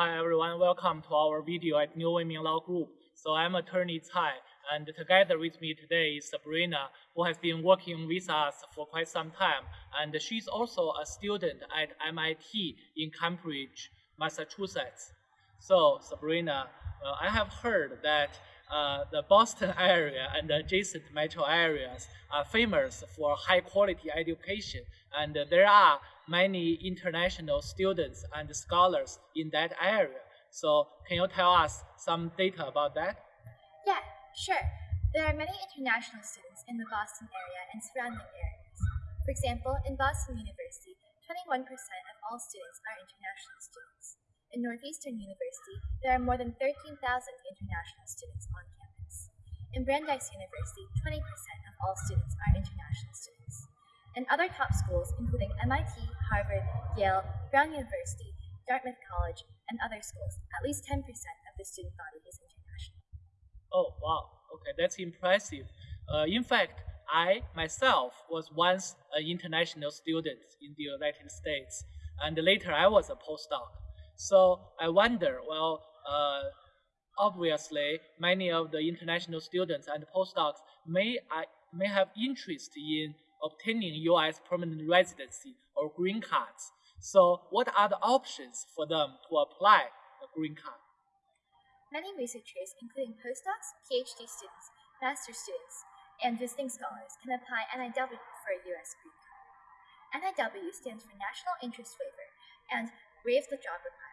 Hi everyone, welcome to our video at New Women Law Group. So I'm attorney Cai, and together with me today is Sabrina, who has been working with us for quite some time, and she's also a student at MIT in Cambridge, Massachusetts. So Sabrina, well, I have heard that uh, the Boston area and adjacent metro areas are famous for high quality education, and there are many international students and scholars in that area. So can you tell us some data about that? Yeah, sure. There are many international students in the Boston area and surrounding areas. For example, in Boston University, 21% of all students are international students. In Northeastern University, there are more than 13,000 international students on campus. In Brandeis University, 20% of all students are international students. And other top schools, including MIT, Harvard, Yale, Brown University, Dartmouth College, and other schools, at least 10% of the student body is international. Oh, wow. Okay, that's impressive. Uh, in fact, I myself was once an international student in the United States, and later I was a postdoc. So I wonder, well, uh, obviously, many of the international students and postdocs may, uh, may have interest in obtaining U.S. permanent residency or green cards. So what are the options for them to apply a green card? Many researchers, including postdocs, PhD students, master students, and visiting scholars, can apply NIW for a U.S. green card. NIW stands for National Interest Waiver and waives the job requirement.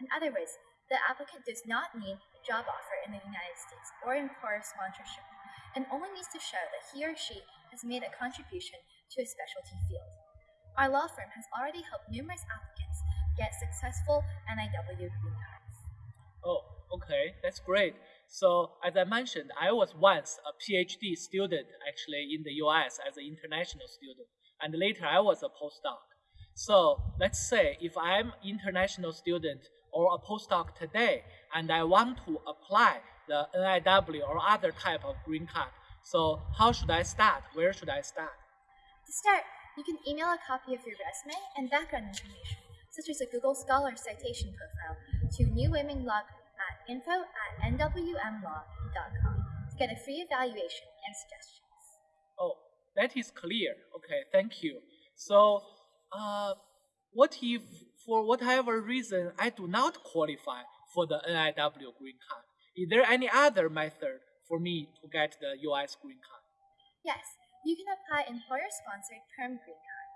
In other words, the applicant does not need a job offer in the United States or employer sponsorship and only needs to show that he or she has made a contribution to a specialty field. Our law firm has already helped numerous applicants get successful NIW green cards. Oh, okay, that's great. So, as I mentioned, I was once a PhD student actually in the US as an international student, and later I was a postdoc. So, let's say if I'm an international student or a postdoc today, and I want to apply the NIW or other type of green card. So how should I start? Where should I start? To start, you can email a copy of your resume and background information, such as a Google Scholar citation profile, to New Women Law at info at nwmlaw.com to get a free evaluation and suggestions. Oh, that is clear. Okay, thank you. So, uh, what if for whatever reason I do not qualify for the NIW green card? Is there any other method for me to get the US green card? Yes, you can apply employer-sponsored Perm Green Card.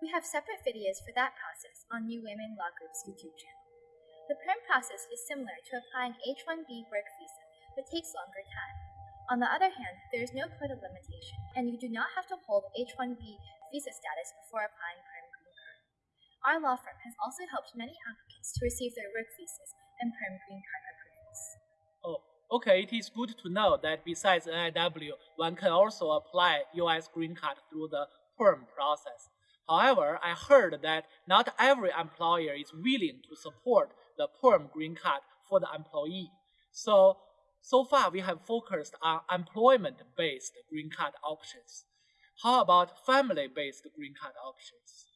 We have separate videos for that process on New Women Law Group's YouTube channel. The Perm process is similar to applying H-1B work visa, but takes longer time. On the other hand, there is no quota limitation, and you do not have to hold H-1B visa status before applying Perm. Our law firm has also helped many applicants to receive their work visas and Perm Green Card approvals. Oh, Okay, it is good to know that besides NIW, one can also apply US green card through the PERM process. However, I heard that not every employer is willing to support the PERM green card for the employee. So, so far we have focused on employment-based green card options. How about family-based green card options?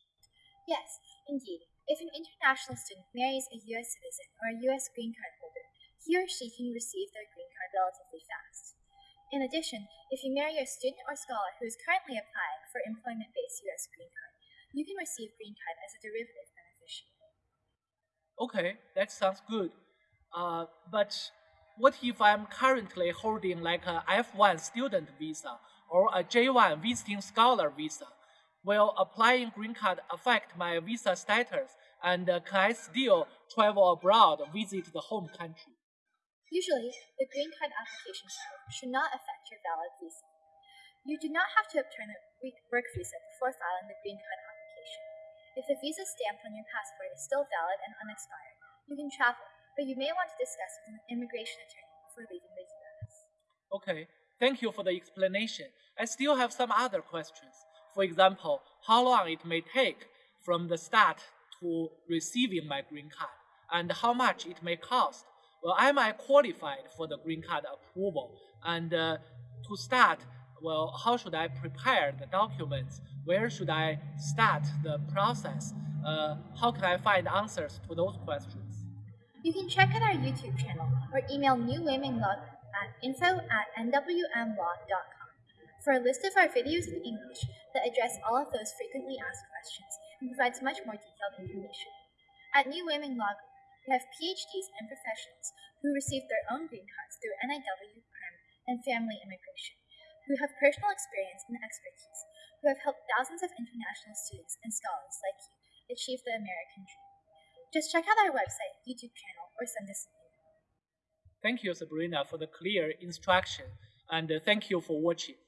Yes, indeed. If an international student marries a U.S. citizen or a U.S. green card holder, he or she can receive their green card relatively fast. In addition, if you marry a student or scholar who is currently applying for employment-based U.S. green card, you can receive green card as a derivative beneficiary. Okay, that sounds good. Uh, but what if I'm currently holding like a F1 student visa or a J1 visiting scholar visa? Will applying green card affect my visa status and uh, can I still travel abroad, visit the home country? Usually, the green card application should not affect your valid visa. You do not have to obtain a work visa before filing the green card application. If the visa stamped on your passport is still valid and unexpired, you can travel, but you may want to discuss with an immigration attorney before leaving the U.S. Okay, thank you for the explanation. I still have some other questions. For example, how long it may take from the start to receiving my green card, and how much it may cost well, am I qualified for the green card approval? And uh, to start, well, how should I prepare the documents? Where should I start the process? Uh, how can I find answers to those questions? You can check out our YouTube channel or email New Women Law at info at nwmlaw.com for a list of our videos in English that address all of those frequently asked questions and provides much more detailed information. At New Women Law Group, we have PhDs and professionals who received their own green cards through NIW, PERM, and family immigration, who have personal experience and expertise, who have helped thousands of international students and scholars like you achieve the American dream. Just check out our website, YouTube channel, or send us an email. Thank you, Sabrina, for the clear instruction, and uh, thank you for watching.